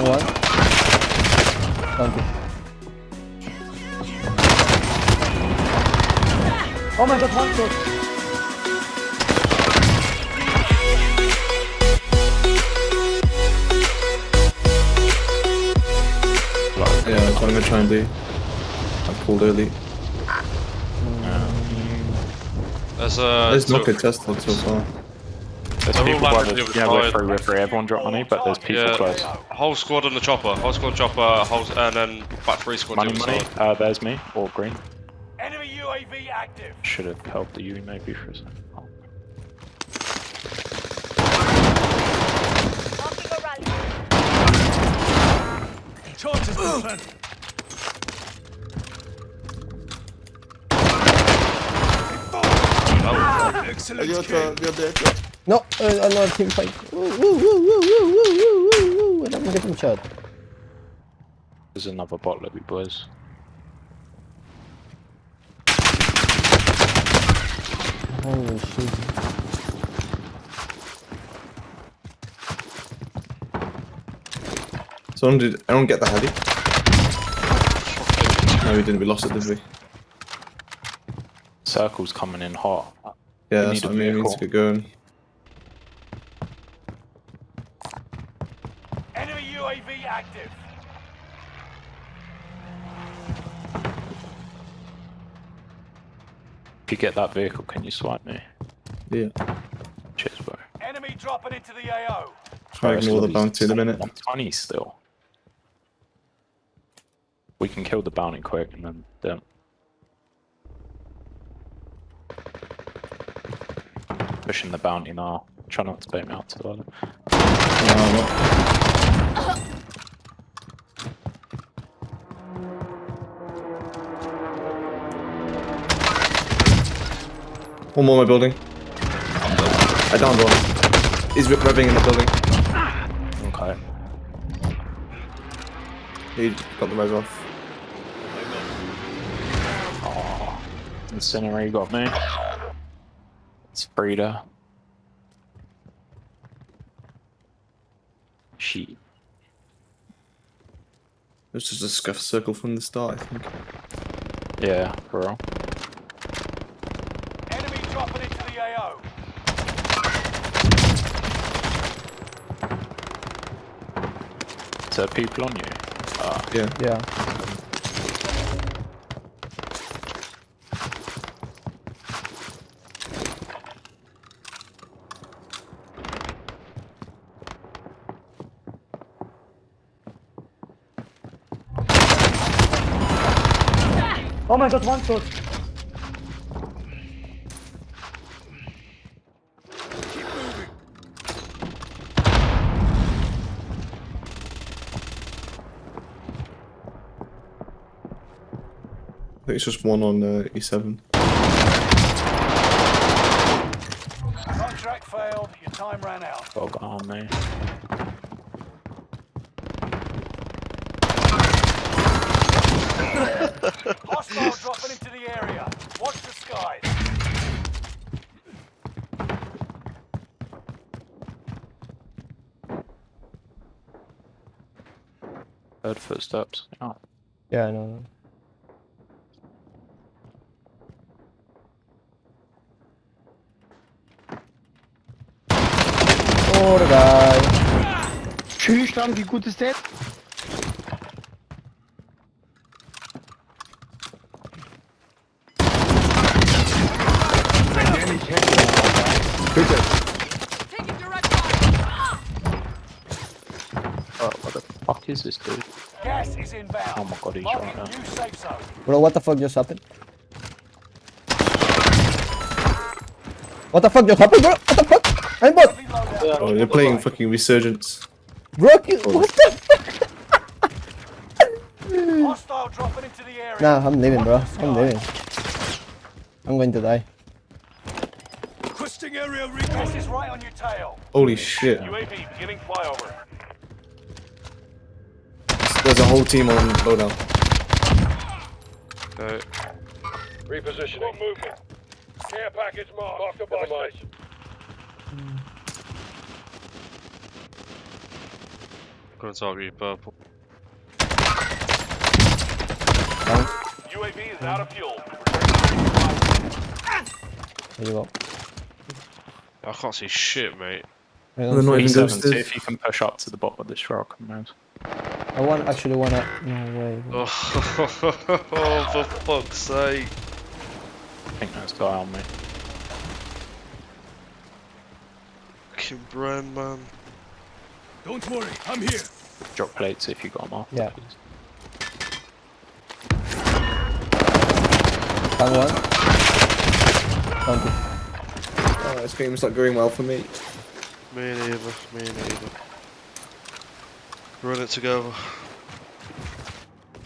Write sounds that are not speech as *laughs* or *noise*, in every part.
Down one. Down two. Oh my god, one shot. Yeah, that's what I'm gonna try and do. I pulled early. Um, um, There's a. There's two- not a test log so far. There's They're people by the, here with yeah, we're fire. free, we're. Everyone drop money, but there's people Yeah. close. Whole squad on the chopper. Whole squad chopper. Whole, and then back three squad Money, money. side. Uh, there's me, all green. Enemy UAV active. Should have helped the U maybe for a second. Oh. Marking a rally. No, another team fight. Woo, woo, woo, woo, I'm gonna get him shot. There's another bot lobby, boys. Holy shit. Someone did. Anyone get the heli? No, we didn't. We lost it, did we? Circle's coming in hot. Yeah, we that's what I mean. We need to get going. Active. If you get that vehicle, can you swipe me? Yeah. Cheers, bro. Enemy dropping into the AO. Try and ignore the bounty in a minute. 120 still. We can kill the bounty quick and then then pushing the bounty now. Try not to bait me out too early. No, One more in my building. I downed one. He's rip revving in the building. Okay. He got the res off. Oh, Incinerary got me. It's Frida. She. It was just a scuff circle from the start, I think. Yeah, bro. Dropping into the AO. Is there people on you? Uh, Yeah. Yeah. Oh my god, one shot. Think it's just one on uh, E7. Contract failed. Your time ran out. got on me. *laughs* Hostile dropping into the area. Watch the skies. Heard footsteps. Oh. Yeah, I know. The guy. Schüchtern, wie gut ist der? Wenn der nicht hätte, bitte. Taking direct fire. Oh, what the fuck is this dude? Gas is inbound. Oh my god, he's Marking right now. new. Bro, what the fuck just happened? What the fuck just happened, bro? What the fuck? I'm bot. Reload. Oh, they're playing fucking Resurgence. Bro, you- oh, what the fuck? Hostile dropping into the area. Nah, I'm leaving, bro. I'm leaving. I'm going to die. Requesting area recon. Gas is right on your tail. Holy shit. UAV beginning flyover. There's a whole team on loadout. Okay. Repositioning. movement. Care package marked. Mark the buy station. Couldn't target you, purple. UAV is out of fuel. There you go. I can't see shit, mate. I They're don't even ghosted. if you can push up to the bottom of this rock and move. I want actually wanna. No way. *laughs* Oh, for fuck's sake. I think there's a guy on me. Fucking Bren, man. Don't worry, I'm here. Drop plates if you got them off. Yeah. please. Down one. Down two. Oh, this game's not going well for me. Me neither, me neither. Run it together.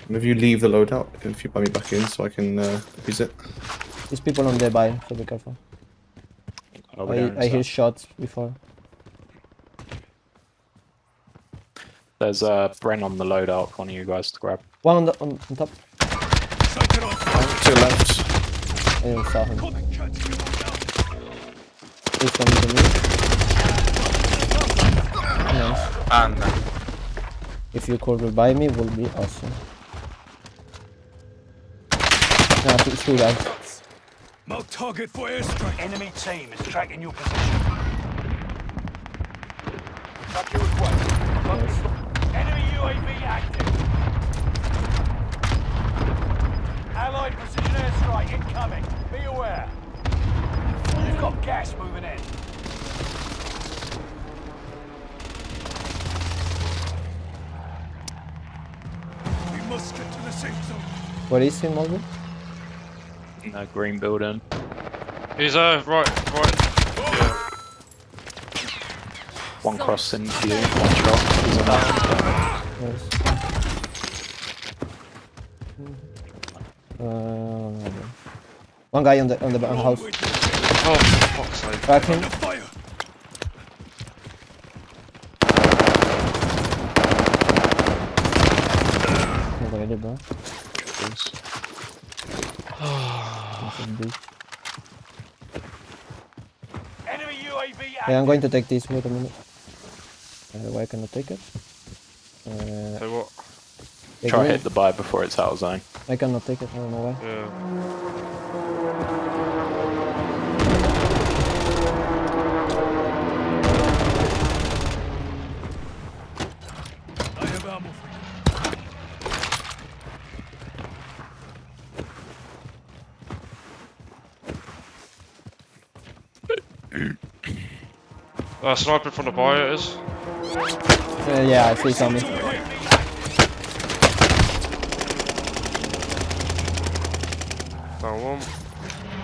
And if you leave the loadout, if you buy me back in so I can uh, use it. There's people on there by, so be careful. Oh, I, I hear shots before. There's a uh, Bren on the loadout for one of you guys to grab. One on the on, on top. To your left. I didn't saw him. This one to me. Nice. And If you could revive me, would be awesome. Nah, it's two guys. Mark target for airstrike. Enemy team is tracking your position. Track your request. Nice. Enemy UAV active. Allied precision airstrike incoming. Be aware. You've got gas moving in. We must get to the safe zone. What is he, Mulder? In the green building. He's uh, right, right. One cross into you. One shot. He's on that. Nice. Uh, one guy on the on the ba- house. Oh, for fuck's sake. Crack him. Fire. Bro. Please. That's a bitch. Enemy UAV active. Hey, I'm going to take this. Wait a minute. Uh, why cannot take it? Uh, Say what? Try me. hit the buy before it's out of zone. I cannot take it. I don't know why. Yeah. I have ammo for you. Uh, sniping from the buyer it is. Uh, yeah, I see something. Down one.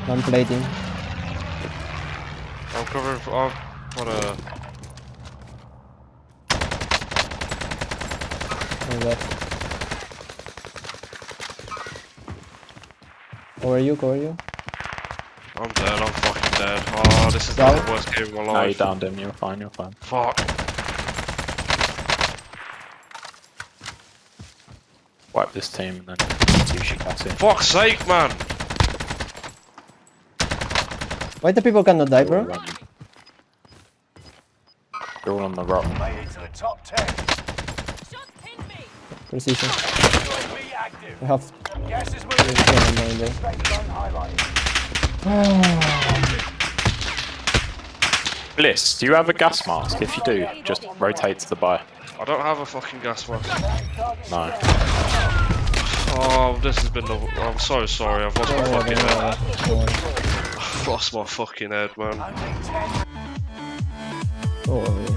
I'm plating. I'm covering for. I'm a. On left. How are you? How are you? I'm dead, I'm fucking dead. Oh, this is Down. the worst game of my life. No, you downed him. You're fine. You're fine. Fuck. Wipe this team and then you should catch it. Fuck's sake, man! Why the people cannot die, bro? They're all on the rock. Made it to the top 10. Shots pinned me. Precision. UAV. I have. Gas is moving. *sighs* one more in there. Safe zone highlighted. Bliss, do you have a gas mask? If you do, just rotate to the buy. I don't have a fucking gas mask. No. Oh, this has been the. I'm so sorry, I've lost my fucking head. worry, don't worry. I've lost my fucking head, man. Only 10 Don't worry.